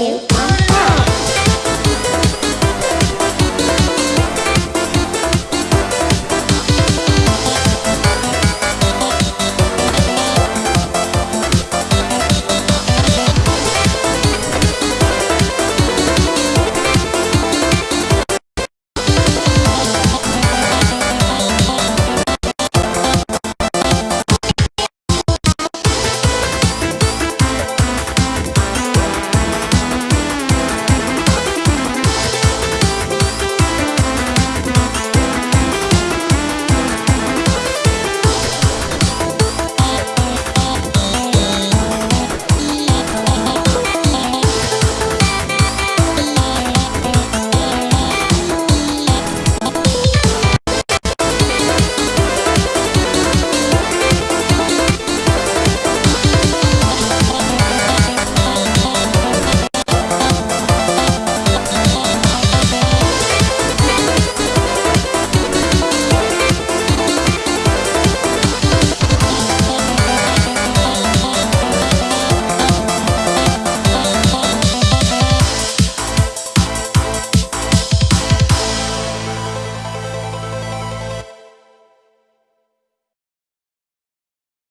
you.